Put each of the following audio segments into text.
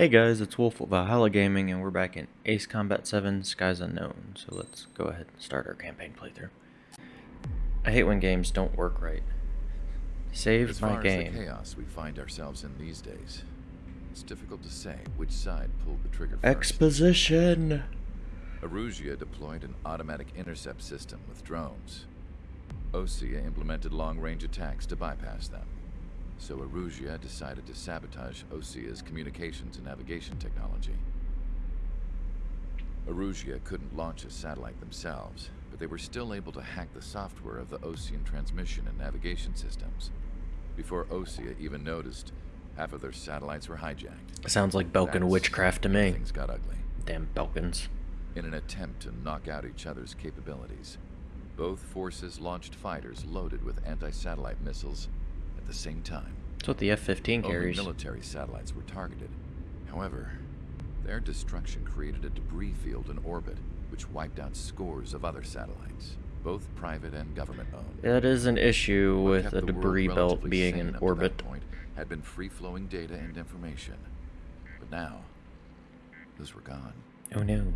Hey guys, it's Wolf of Valhalla Gaming, and we're back in Ace Combat 7 Skies Unknown. So let's go ahead and start our campaign playthrough. I hate when games don't work right. Save as my far game. As the chaos we find ourselves in these days, it's difficult to say which side pulled the trigger first. Exposition! Erusia deployed an automatic intercept system with drones. Osea implemented long-range attacks to bypass them. So Erusia decided to sabotage Osea's communications and navigation technology. Erusia couldn't launch a satellite themselves, but they were still able to hack the software of the Osean transmission and navigation systems. Before Osea even noticed, half of their satellites were hijacked. Sounds like Belkan That's witchcraft to me. Things got ugly. Damn Belkans. In an attempt to knock out each other's capabilities, both forces launched fighters loaded with anti-satellite missiles at the same time. That's what the F-15 Only carries. military satellites were targeted. However, their destruction created a debris field in orbit, which wiped out scores of other satellites, both private and government-owned. That is an issue with a debris belt being in up to that orbit. point had been free-flowing data and information. But now, those were gone. Oh no.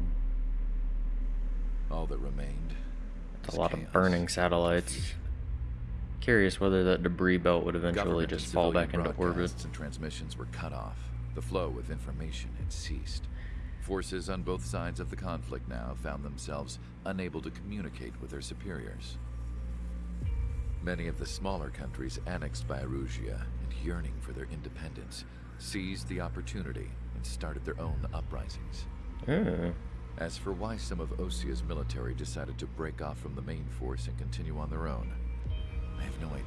All that remained That's a lot chaos, of burning satellites. Curious whether that debris belt would eventually Government just fall back into orbit. and transmissions were cut off. The flow of information had ceased. Forces on both sides of the conflict now found themselves unable to communicate with their superiors. Many of the smaller countries annexed by Erusia and yearning for their independence seized the opportunity and started their own uprisings. Oh. As for why some of Osea's military decided to break off from the main force and continue on their own, I have no idea.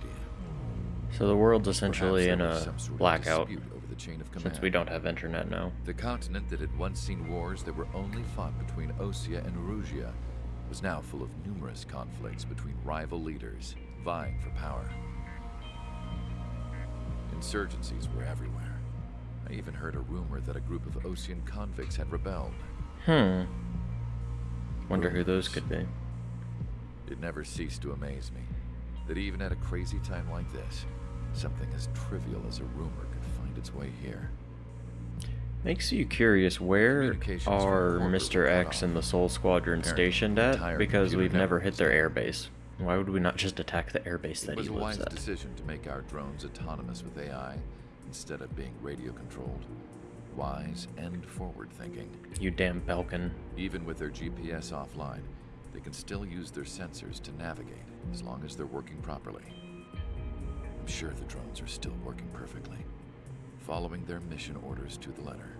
So the world's essentially in Perhaps there was a blackout over the chain of since we don't have internet now. The continent that had once seen wars that were only fought between Osea and Erusia was now full of numerous conflicts between rival leaders vying for power. Insurgencies were everywhere. I even heard a rumor that a group of Osean convicts had rebelled. Hmm. Wonder who those could be. It never ceased to amaze me that even at a crazy time like this, something as trivial as a rumor could find its way here. Makes you curious, where are Mr. X and the Sol Squadron stationed at? Because we've never hit their airbase. Why would we not just attack the airbase that he It that was he a lives wise at? decision to make our drones autonomous with AI instead of being radio controlled. Wise and forward thinking. You damn Belkan. Even with their GPS offline, they can still use their sensors to navigate as long as they're working properly. I'm sure the drones are still working perfectly, following their mission orders to the letter.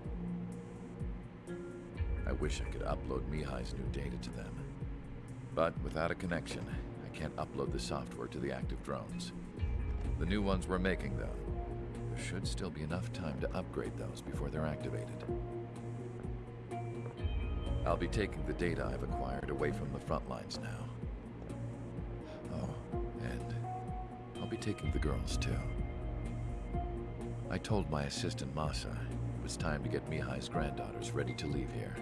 I wish I could upload Mihaly's new data to them. But without a connection, I can't upload the software to the active drones. The new ones we're making, though, there should still be enough time to upgrade those before they're activated. I'll be taking the data I've acquired away from the front lines now. Oh, and I'll be taking the girls too. I told my assistant Masa it was time to get Mihaly's granddaughters ready to leave here.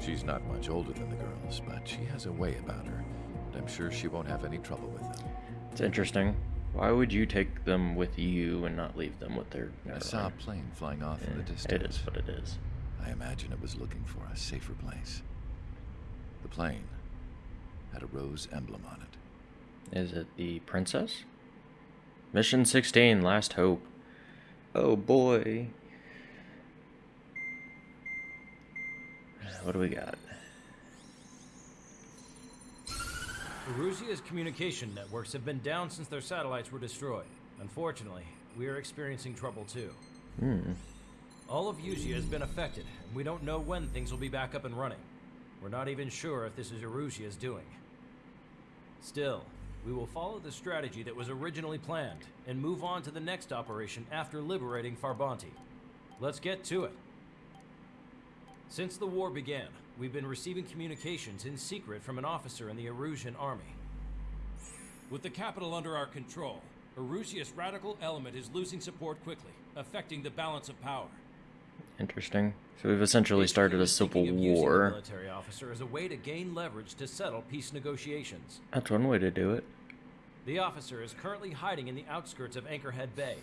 She's not much older than the girls, but she has a way about her, and I'm sure she won't have any trouble with them. It's interesting. Why would you take them with you and not leave them with their... I saw a plane flying off in the distance. It is what it is. I imagine it was looking for a safer place. The plane had a rose emblem on it. Is it the princess? Mission 16, Last Hope. Oh boy. What do we got? Erusia's communication networks have been down since their satellites were destroyed. Unfortunately, we are experiencing trouble too. Hmm. All of Osea has been affected, and we don't know when things will be back up and running. We're not even sure if this is Erusia's doing. Still, we will follow the strategy that was originally planned, and move on to the next operation after liberating Farbanti. Let's get to it. Since the war began, we've been receiving communications in secret from an officer in the Erusian army. With the capital under our control, Erusia's radical element is losing support quickly, affecting the balance of power. Interesting. So we've essentially started a civil war. military officer as a way to gain leverage to settle peace negotiations. That's one way to do it. The officer is currently hiding in the outskirts of Anchorhead Bay,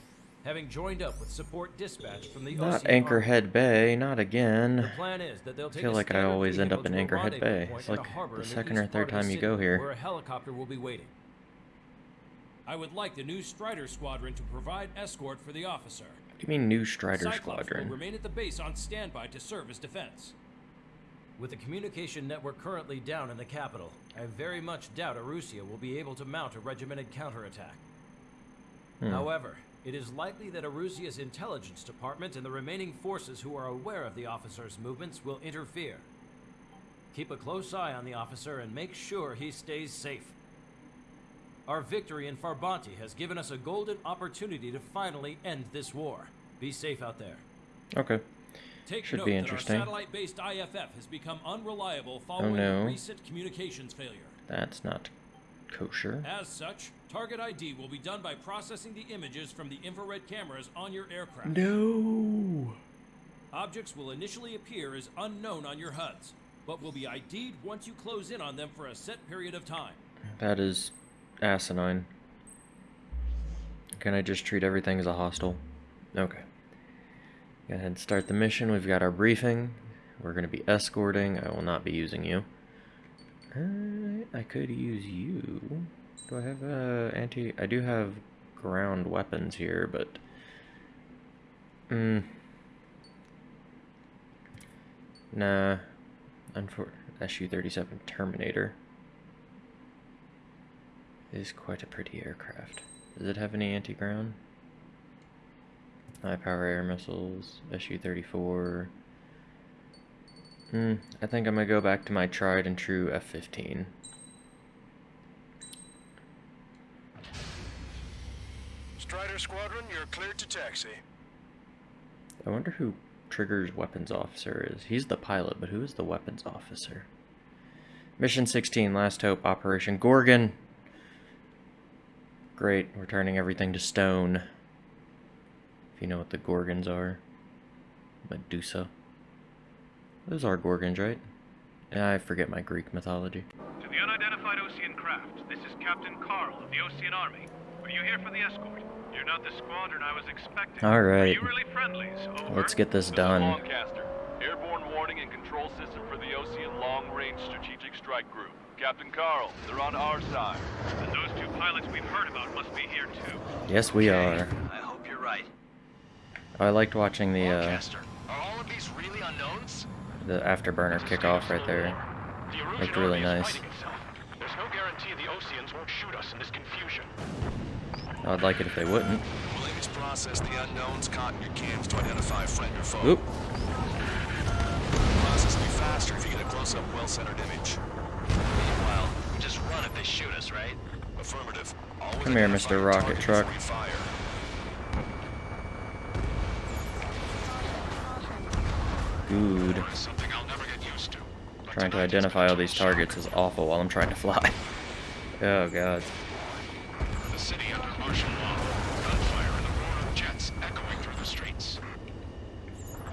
having joined up with support dispatch from the Not Ocean Anchorhead Bay, not The again. plan is that they'll I feel like I always end up in Anchorhead Bay. It's like the second or third the time you go here. Where a helicopter will be waiting. I would like the new Strider Squadron to provide escort for the officer. What do you mean, new Strider Cyclops Squadron? will remain at the base on standby to serve as defense. With the communication network currently down in the capital, I very much doubt Erusia will be able to mount a regimented counterattack. Hmm. However, it is likely that Erusia's intelligence department and the remaining forces who are aware of the officer's movements will interfere. Keep a close eye on the officer and make sure he stays safe. Our victory in Farbanti has given us a golden opportunity to finally end this war. Be safe out there. Okay. Take Should note be that interesting. our satellite-based IFF has become unreliable oh, following no. a recent communications failure. That's not kosher. As such, target ID will be done by processing the images from the infrared cameras on your aircraft. No. Objects will initially appear as unknown on your HUDs, but will be ID'd once you close in on them for a set period of time. That is asinine. Can I just treat everything as a hostile? Okay. Go ahead and start the mission. We've got our briefing. We're going to be escorting. I will not be using you. Uh, I could use you. Do I have uh, anti... I do have ground weapons here, but... Hmm. Nah. Unfor SU-37 Terminator is quite a pretty aircraft. Does it have any anti-ground? High power air missiles, SU-34. Hmm, I think I'm gonna go back to my tried and true F-15. Strider Squadron, you're cleared to taxi. I wonder who Trigger's weapons officer is. He's the pilot, but who is the weapons officer? Mission 16, Last Hope, Operation Gorgon. Great, we're turning everything to stone. If you know what the Gorgons are. Medusa. Those are Gorgons, right? I forget my Greek mythology. To the unidentified Osean craft, this is Captain Carl of the Osean Army. Are you here for the escort? You're not the squadron I was expecting. All right. really? Let's get this This done. Long Caster. Airborne warning and control system for the Osean Long Range Strategic Strike Group. Captain Carl, they're on our side. And those two pilots we've heard about must be here too. Yes, we are. I hope you're right. I liked watching the uh, Long Caster, are all of these really unknowns? the afterburner kickoff right there. The Looked really nice. There's no guarantee the Oseans won't shoot us in this confusion. I'd like it if they wouldn't. We'll aim to process the unknowns caught in your cams to identify friend or foe. Oop. Process will be faster if you get a close-up, well-centered image. Meanwhile, we just run if they shoot us, right? Affirmative. Always Come here, Mr. Rocket Truck. before you fire. Good. Something I'll never get used to. But Trying to identify all these targets is awful while I'm trying to fly. Oh god. The city under martial law. Gunfire and the roar of jets echoing through the streets.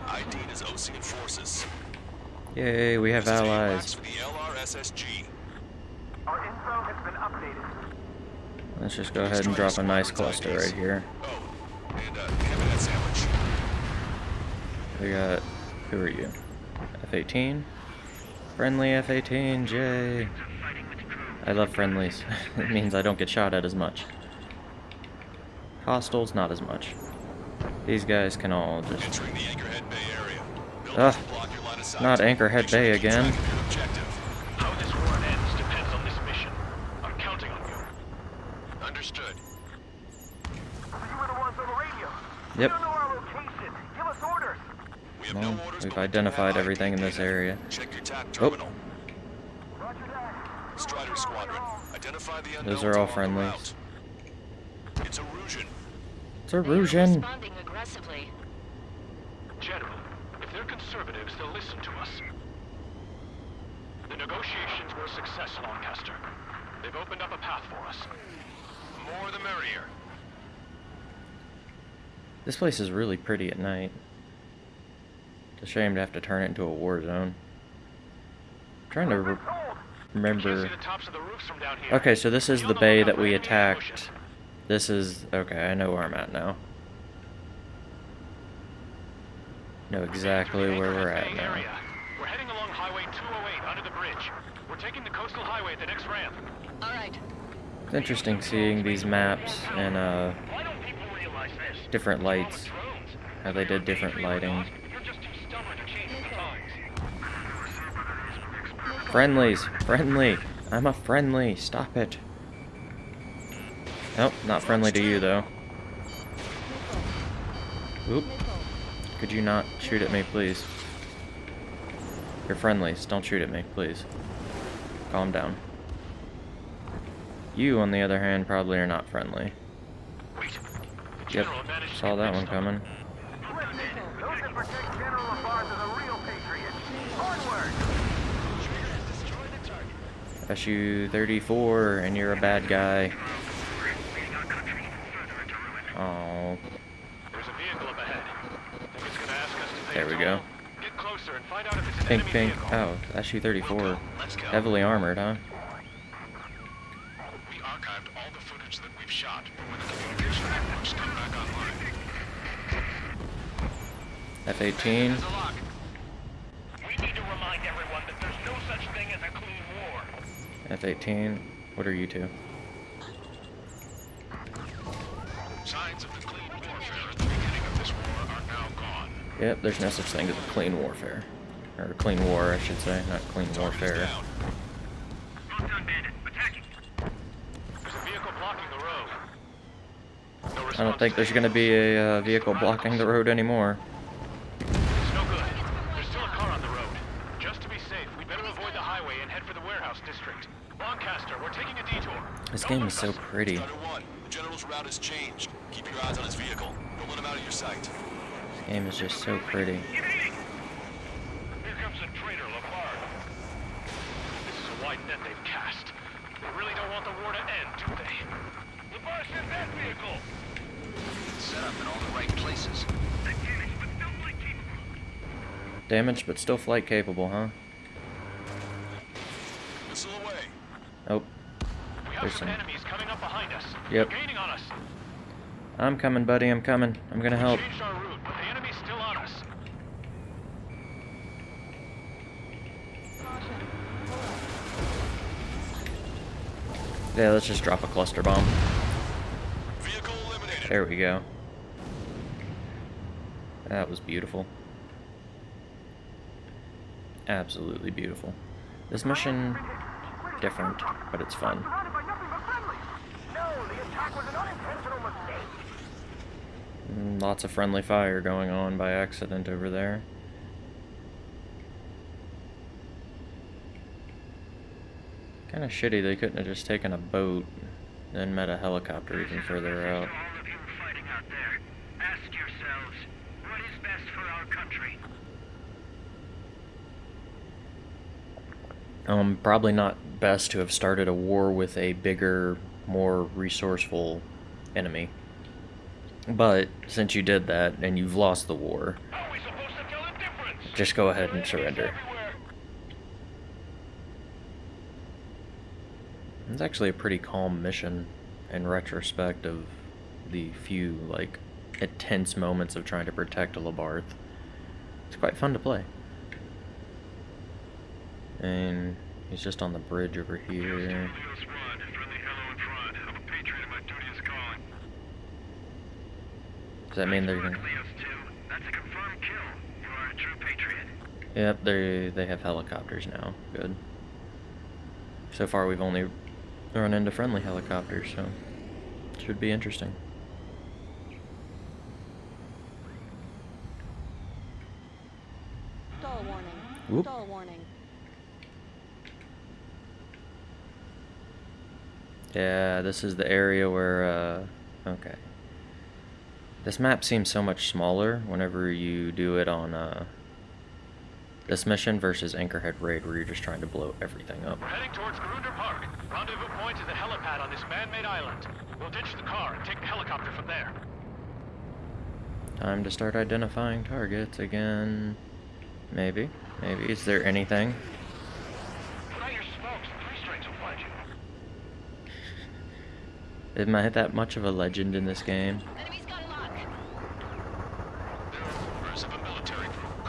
ID is Osean forces. Yay, we have This is AWACS allies. Let's just go ahead and drop a nice cluster right here. Oh, and uh, hand that sandwich. We got... Who are you? F-18? Friendly F-18, J. I love friendlies. it means I don't get shot at as much. Hostiles, not as much. These guys can all just... Entering the Anchorhead Bay area. Ugh, Buildings will block your line of sight. not Anchorhead Make Bay you keep again. track of your objective. How this war ends depends on this mission. I'm counting on you. Understood. You were the ones on the radio. Yep. You don't know our location. Give us orders. We have Well, no orders, we've but we do identified have everything in this area. Check your TAC Oh. Roger that. Strider Squadron. Identify the unknowns Those are all along the friendlies. route. It's Erusian. It's They responding aggressively. General, if they're conservatives, they'll listen to us. The negotiations were a success, Long Caster. They've opened up a path for us. More the merrier. This place is really pretty at night. It's a shame to have to turn it into a war zone. I'm trying to re- remember... see the tops of the roofs from down here. Okay, so this is the bay that we attacked. This is... Okay, I know where I'm at now. know exactly where we're at Bay now. We're heading along Highway 208 under the bridge. We're taking the coastal highway at the next ramp. All right. It's interesting seeing these maps and uh, Why don't people realize this? Different lights, how they did different lighting. Friendlies, friendly. I'm a friendly. Stop it. Nope, not friendly to you though. Oop. Could you not shoot at me, please? You're friendlies. Don't shoot at me, please. Calm down. You, on the other hand, probably are not friendly. Yep, general managed to saw that one coming. Listen, those that protect General Labarthe are the real patriots. Onward! SU-34, and you're a bad guy. Oh, There's a vehicle up ahead. Think it's gonna ask us to pay There we go. Get closer and find out if it's an pink, pink. Oh, SU-34. Heavily armored, huh? F-18. F-18. What are you two? Signs of the clean warfare at the beginning of this war are now gone. Yep, there's no such thing as a clean warfare. Or clean war, I should say, not clean warfare. I don't think there's going to be a uh, vehicle blocking the road anymore. Game is so pretty. 1, the General's route has changed. Keep your eyes on his vehicle. Don't let him out of your sight. This game is just so pretty. Here comes the traitor, Labarthe. This is a wide net they've cast. They really don't want the war to end, do they? Labarthe, send that vehicle! Set up in all the right places. Damaged but still flight capable, huh? Missile away. Oh, We have There's some some- enemies coming up behind us. Yep. They're gaining on us. I'm coming, buddy. I'm coming. I'm gonna help. We changed our route, but the enemy's still on us. Yeah, let's just drop a cluster bomb. There we go. That was beautiful. Absolutely beautiful. This mission, different, but it's fun. Surrounded by nothing but friendlies! No, the attack was an unintentional mistake! Mm, Lots of friendly fire going on by accident over there. Kinda shitty they couldn't have just taken a boat and met a helicopter even further out. all of you fighting out there, ask yourselves, what is best for our country? Um, probably not best to have started a war with a bigger, more resourceful enemy. But since you did that and you've lost the war, How are we supposed to tell the just go ahead and surrender. It's actually a pretty calm mission in retrospect of the few, like, intense moments of trying to protect a Labarthe. It's quite fun to play. And he's just on the bridge over here. Leo Squad, friendly hello in front. I'm a patriot and my duty is calling. Does that mean they're gonna... Leos 2, that's a confirmed kill. You are a true patriot. Yep, they they have helicopters now. Good. So far, we've only run into friendly helicopters, so should be interesting. Stall warning. Whoop. Stall warning. Yeah, this is the area where. Uh, okay. This map seems so much smaller whenever you do it on uh, this mission versus Anchorhead Raid, where you're just trying to blow everything up. We're heading towards Grunder Park. Rendezvous point is the helipad on this man-made island. We'll ditch the car and take the helicopter from there. Time to start identifying targets again. Maybe. Maybe. Is there anything? Put out your smokes. Three strikes will find you. Am I that much of a legend in this game? Enemy's got a lock. There are rumors of a military group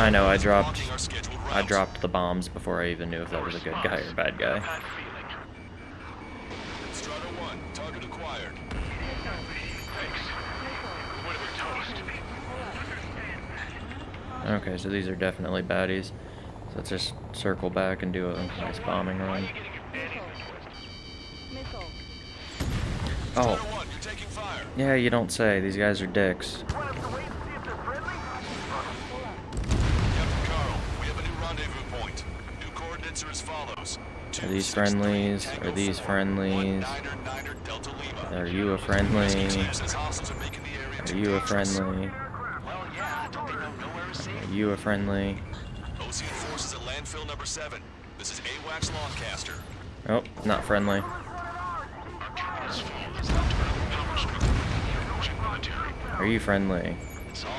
I know, I dropped Blocking our scheduled I dropped the bombs before I even knew if that was a good guy or a bad guy. Bad feeling. Strider 1, target acquired. Thanks. Would have been toast. Okay, so these are definitely baddies. So let's just circle back and do a nice bombing run. Oh, 1, you're taking fire. yeah, you don't say. These guys are dicks. Want us to wait and see if they're friendly? Captain Carl, we have a new rendezvous point. New coordinates are as follows. Are these friendlies? Are these friendlies? Are you a friendly? Are you a friendly? Well, yeah, don't they know nowhere is safe? Are you a friendly? Osean forces at landfill number 7. This is AWACS Long Caster. Oh, not friendly. Are you friendly?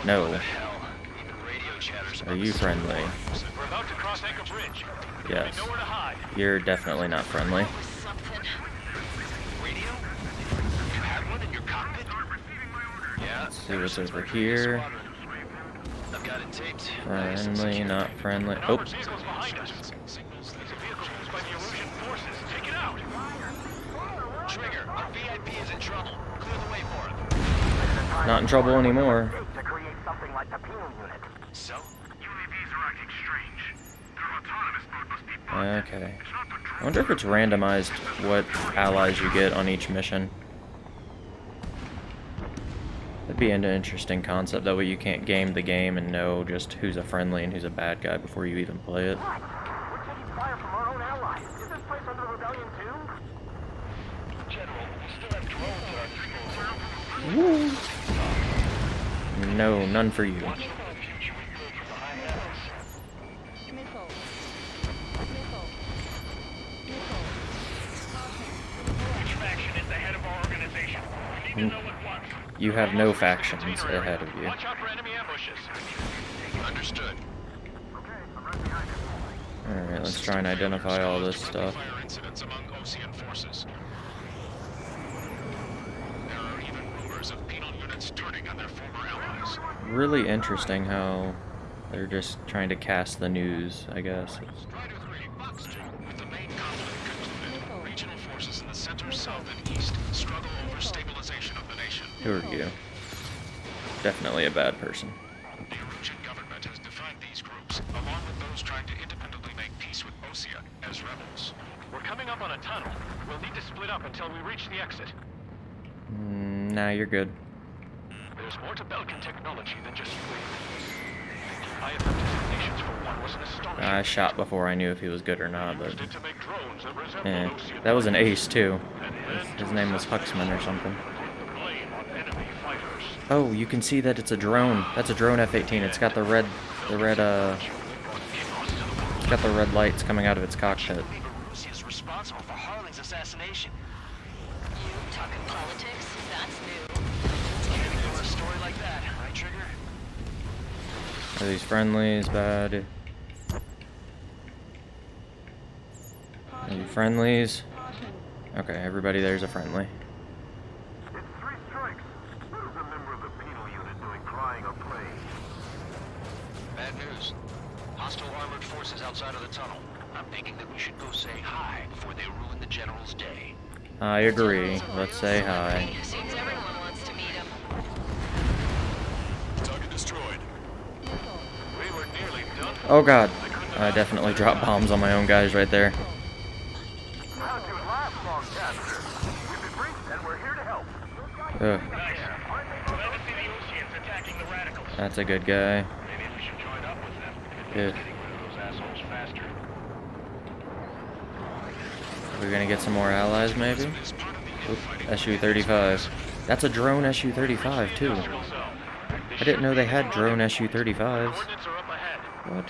No. Are you friendly? We're about to cross Anchor Bridge. Yes. Nowhere to hide. You're definitely not friendly. Radio? You have one in your cockpit? Yeah. Let's see what's over here. I've got it taped. Friendly, not friendly. An Oh, armored vehicle's behind us. It's a vehicle used by the Erusian forces. Take it out. Trigger, our VIP is in trouble. Clear the way for him. not in trouble anymore. To create something like the unit. So? UAVs are acting strange. Their autonomous mode must be Okay. I wonder if it's randomized what allies you get on each mission. That'd be an interesting concept. That way you can't game the game and know just who's a friendly and who's a bad guy before you even play it. What? We're taking fire from our own allies. Is this place under rebellion too? General, we still have drones at our disposal. No, none for you. Watch for the future we build from behind us. Which faction is the head of our organization? We need to know at once. You have no factions ahead of you. Watch out for enemy ambushes. Understood. Alright, let's try and identify all this stuff. Fire incidents among Osean forces. There are even rumors of penal units turning on their former allies. Really interesting how they're just trying to cast the news, I guess. Strider 3, Box 2, with the main conflict concluded, regional forces in the center, south, and east struggle over stabilization of the nation. Who are you? Definitely a bad person. The government has defined these groups, along with those trying to independently make peace with Osea, as rebels. We're coming up on a tunnel. We'll need to split up until we reach the exit. Mm, nah, you're good. There's more to Belkan technology than just UAVs. The IFF designations for one was an astonishing. I shot before I knew if he was good or not, but Used it to make drones that eh. That was an ace too. His name was Huxman or something. put the blame on enemy fighters. Oh, you can see that it's a drone. That's a drone F-18. It's got the red, the red, uh, it's got the red lights coming out of its cockpit. believe is responsible for Harling's assassination. You talking politics? That's new. For a story like that, right, Trigger? Are these friendlies bad? Are you friendlies? Okay, everybody there's a friendly. It's three strikes. What is a member of the penal unit doing flying a plane? Bad news. Hostile armored forces outside of the tunnel. That we should go say hi before they ruin the general's day. I agree. Let's say hi. Oh god. I definitely dropped bombs on my own guys right there. How'd you last, Long Caster? We've been We're gonna get some more allies, maybe? As part of the Oop, infighting SU-35. That's a drone SU-35, too. I didn't know they had drone. SU-35s. Coordinates are up ahead. What?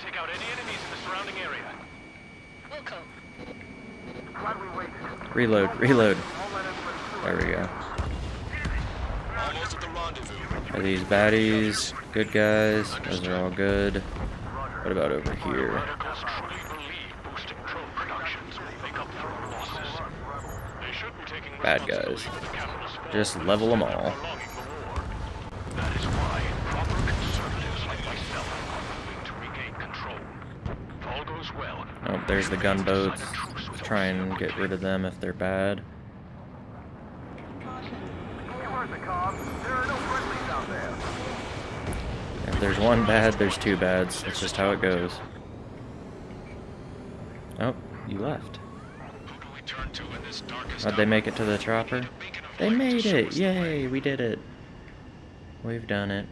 Reload, reload. There we go. Are these baddies? Good guys? Those are all good. What about over here? Radicals truly believe boosting drone productions will make up for our losses. They should be taking Bad guys. Just level them all. Oh, there's the gunboats. Try and get rid of them if they're bad. If there's one bad, there's two bads. That's just how it goes. Oh, you left. Who do we turn to in this they make it to the chopper? A beacon of They made it! us the way. Yay, we did it. We've done it.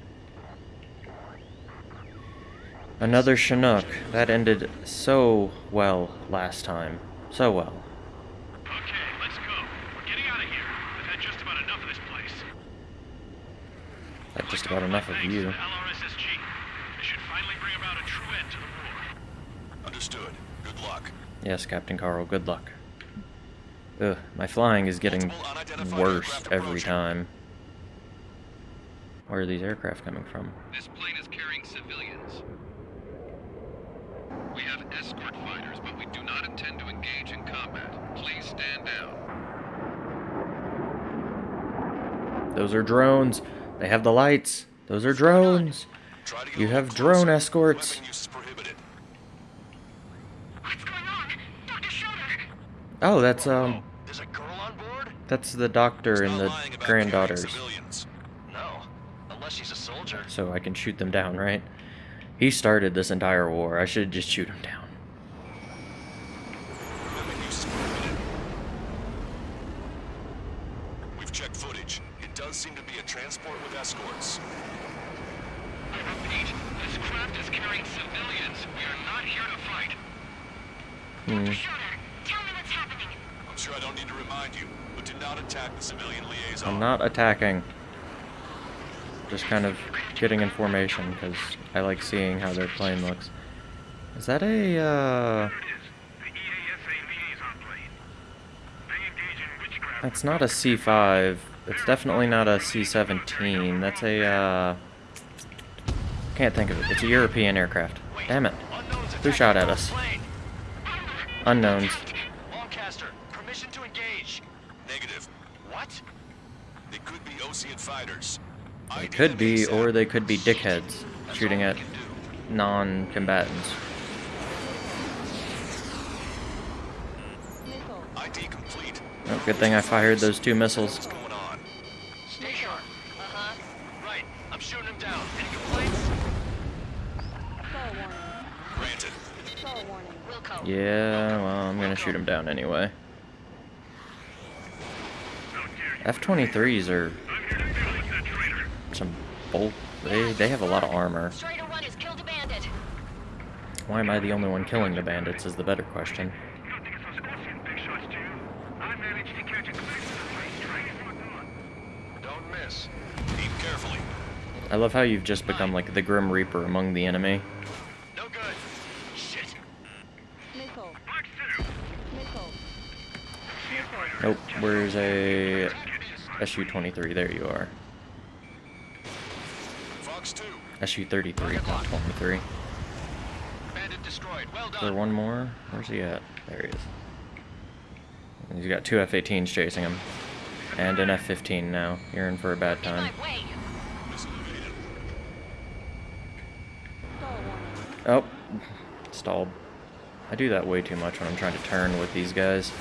Another Chinook. That ended so well last time. So well. Okay, let's go. We're getting out of here. I've had just about enough of this place. That's just about enough of Thanks you. to the This should finally bring about a true end to the war. Understood. Good luck. Yes, Captain Carl, good luck. Ugh, my flying is getting worse every time. Where are these aircraft coming from? This plane is carrying civilians. We have escort fighters, but we do not intend to engage in combat. Please stand down. Those are drones. They have the lights. Those are drones. Try to get You have drone escorts. Weapon use is prohibited. What's going on? Dr. Schroeder! Oh, that's um, that's the doctor and the lying about carrying granddaughters. No, unless she's a soldier. So I can shoot them down, right? He started this entire war. I should just shoot him down. Weapon use is prohibited. We've checked footage. It does seem to be a transport with escorts. I repeat, this craft is carrying civilians. We are not here to fight. Hmm. Schroeder, tell me what's happening. I'm sure I don't need to remind you, but do not attack the civilian liaison. I'm not attacking. Just kind of getting information because I like seeing how their plane looks. Is that a uh? That's not a C5. It's definitely not a C17. That's a uh. Can't think of it. It's a European aircraft. Damn it. Who shot at us? Unknowns. Long Caster, permission to engage. Negative. What? They could be Osean fighters. They ID could be, or they could be dickheads shooting at we can do. non-combatants. Oh, good thing I fired those two missiles. What's going on? Stay sharp. Uh-huh. Right, I'm shooting him down. Any complaints? Stall warning. Granted. Stall warning. Wilco. Yeah, well, I'm gonna shoot him down anyway. F-23s are I'm here to deal with that traitor. some bolt. They they have a lot of armor. Strider 1 has killed a bandit. Why am I the only one killing the bandits? Is the better question. Don't think it's those Osean big shots, do you? I managed to catch a glimpse of the place train is whatnot. Don't miss. Aim carefully. I love how you've just become like the Grim Reaper among the enemy. No good. Shit. Missile. Black City. Missile. Nope. Where's a SU-23? There you are. Fox 2. SU-33, not 23. Is Bandit destroyed. There one more? Where's he at? There he is. He's got two F-18s chasing him. And an F-15 now. You're in for a bad time. my way. Missile evaded. Stall. Oh, stalled. I do that way too much when I'm trying to turn with these guys.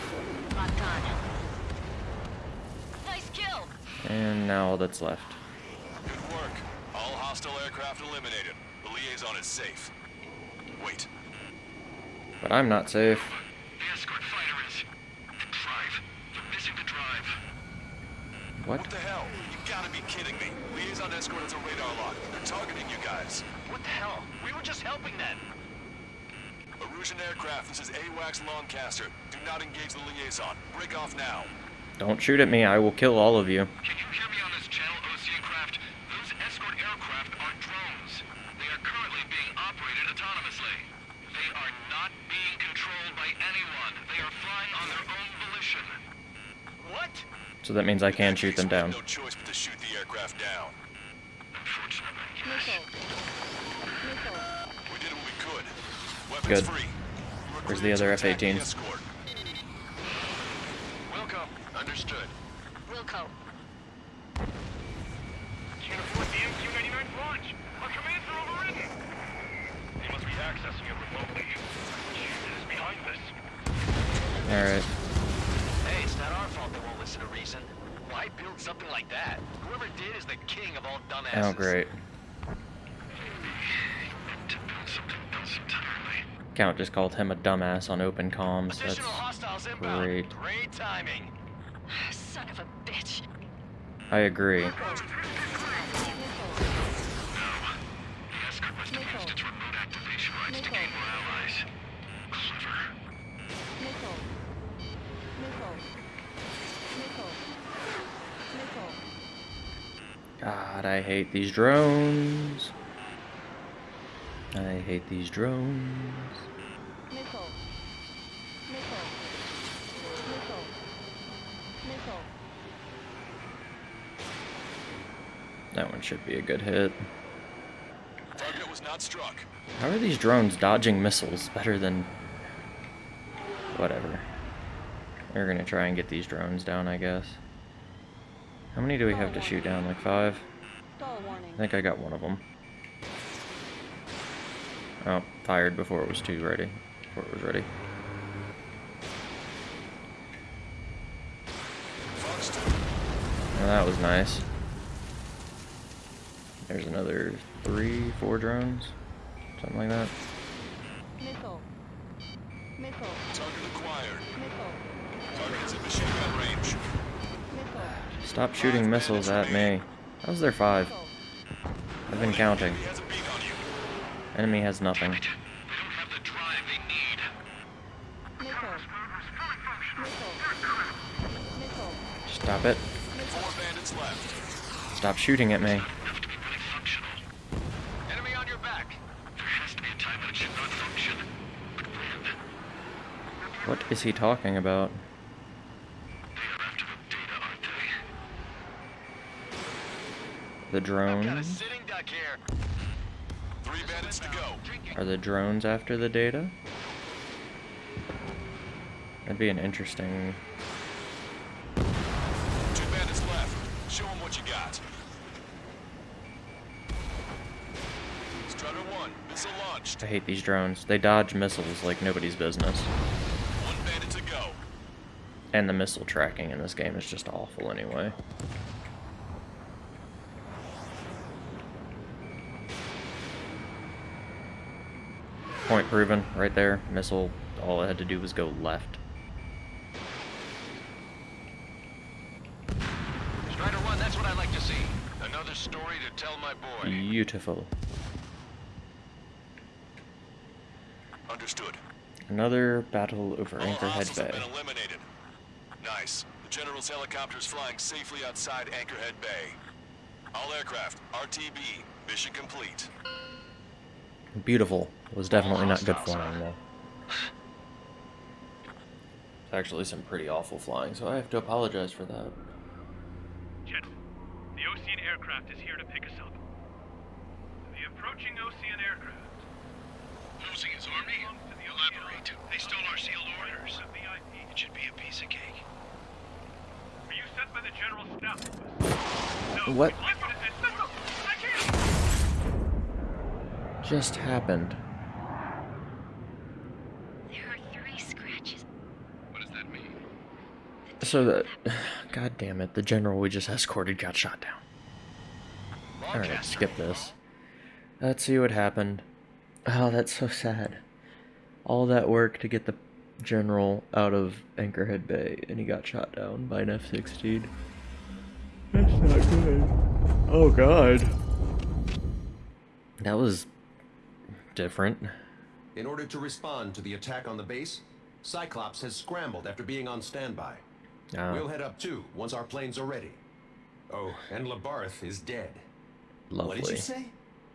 Locked on. Nice kill. And now all that's left. Good work. All hostile aircraft eliminated. The liaison is safe. Wait. But I'm not safe. The escort fighter is. The drive. You're missing the drive. What? What the hell? You gotta be kidding me. Liaison escort has a radar lock. They're targeting you guys. What the hell? We were just helping them. Erusian aircraft, this is AWACS Long Caster. Do not engage the liaison. Break off now. Don't shoot at me, I will kill all of you. Can you hear me So that means I can shoot them down. No choice but to shoot the aircraft down. Good. Where's the other F-18? Just called him a dumbass on open comms. That's Additional hostiles inbound. great. Great timing. Son of a bitch. I agree. God, I hate these drones. I hate these drones. Missile. Missile. Missile. Missile. That one should be a good hit. Target was not struck. How are these drones dodging missiles better than... Whatever. We're gonna try and get these drones down, I guess. How many do we have to shoot down? Like five? I think I got one of them. Oh, fired before it was too ready. Before it was ready. Well, that was nice. There's another three, four drones. Something like that. Missile. Missile. Target acquired. Missile. Target is in machine gun range. Missile. Stop shooting missiles at me. How's there five? Missile. I've been counting. He has a beat on you. Enemy has nothing. They don't have the drive they need. Missile. Missile. Missile. Stop it. Four bandits left. Stop shooting at me. Have to be really functional. Enemy on your back. There has to be a time when it should not function. But when? What is he talking about? They are after the data, aren't they? The I've got a drones? sitting duck here. Three bandits to go. Are the drones after the data? That'd be an interesting... Two bandits left. Show them what you got. Strider 1, missile launched. I hate these drones. They dodge missiles like nobody's business. One bandit to go. And the missile tracking in this game is just awful anyway. Point proven, right there. Missile, all it had to do was go left. Strider 1, that's what I like to see. Another story to tell my boy. Beautiful. Understood. Another battle over All Anchorhead Bay. Been eliminated. Nice. The General's helicopter is flying safely outside Anchorhead Bay. All aircraft, RTB, mission complete. Beautiful. It was definitely not good flying though. It's actually some pretty awful flying, so I have to apologize for that. General, the Osean aircraft is here to pick us up. The approaching Osean aircraft. Losing his army? Elaborate. They stole our sealed orders. It should be a piece of cake. Are you sent by the General Staff? No. What Listen to this. Listen. I just happened? There are three scratches. What does that mean? So that, god damn it, the general we just escorted got shot down. Alright, skip this. Let's see what happened. Oh, that's so sad. All that work to get the general out of Anchorhead Bay, and he got shot down by an F-16. That's not good. Oh god. That was different. In order to respond to the attack on the base, Cyclops has scrambled after being on standby. Ah, We'll head up too once our planes are ready. Oh, and Labarthe is dead. Lovely. What did you say?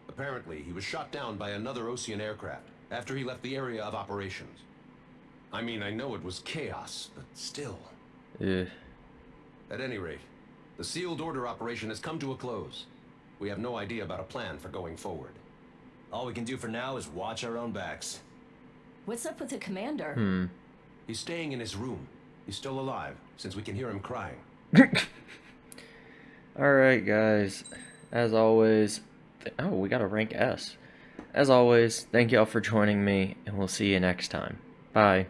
Apparently, he was shot down by another Osean aircraft after he left the area of operations. I mean, I know it was chaos, but still. Yeah. At any rate, the sealed order operation has come to a close. We have no idea about a plan for going forward. All we can do for now is watch our own backs. What's up with the commander? Hmm. He's staying in his room. He's still alive, since we can hear him crying. Alright, guys. As always, oh, we got a rank S. As always, thank y'all for joining me, and we'll see you next time. Bye.